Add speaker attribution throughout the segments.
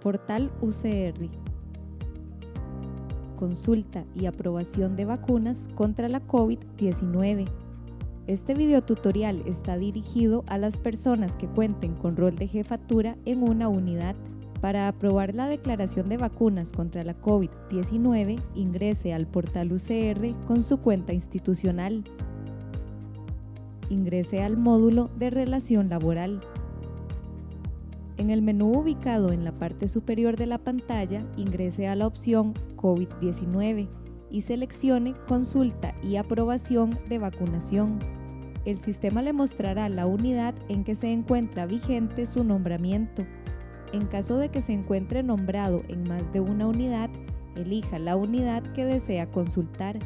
Speaker 1: Portal UCR. Consulta y aprobación de vacunas contra la COVID-19. Este videotutorial está dirigido a las personas que cuenten con rol de jefatura en una unidad. Para aprobar la declaración de vacunas contra la COVID-19, ingrese al portal UCR con su cuenta institucional. Ingrese al módulo de relación laboral. En el menú ubicado en la parte superior de la pantalla, ingrese a la opción COVID-19 y seleccione Consulta y aprobación de vacunación. El sistema le mostrará la unidad en que se encuentra vigente su nombramiento. En caso de que se encuentre nombrado en más de una unidad, elija la unidad que desea consultar.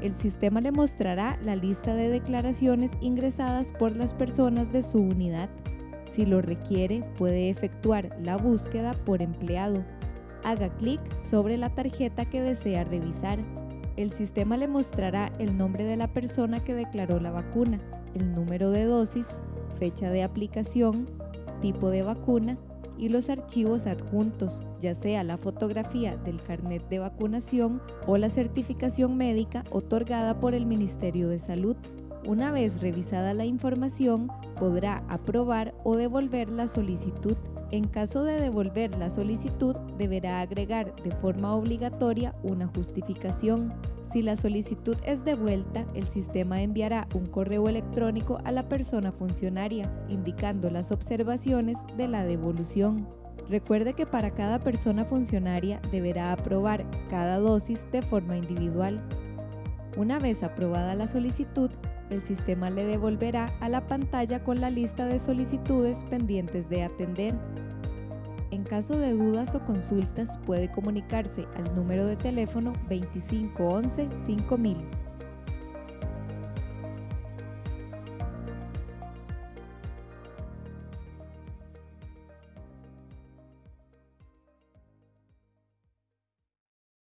Speaker 1: El sistema le mostrará la lista de declaraciones ingresadas por las personas de su unidad. Si lo requiere, puede efectuar la búsqueda por empleado. Haga clic sobre la tarjeta que desea revisar. El sistema le mostrará el nombre de la persona que declaró la vacuna, el número de dosis, fecha de aplicación, tipo de vacuna y los archivos adjuntos, ya sea la fotografía del carnet de vacunación o la certificación médica otorgada por el Ministerio de Salud. Una vez revisada la información, podrá aprobar o devolver la solicitud. En caso de devolver la solicitud, deberá agregar de forma obligatoria una justificación. Si la solicitud es devuelta, el sistema enviará un correo electrónico a la persona funcionaria, indicando las observaciones de la devolución. Recuerde que para cada persona funcionaria deberá aprobar cada dosis de forma individual. Una vez aprobada la solicitud, el sistema le devolverá a la pantalla con la lista de solicitudes pendientes de atender. En caso de dudas o consultas puede comunicarse al número de teléfono 2511 5000.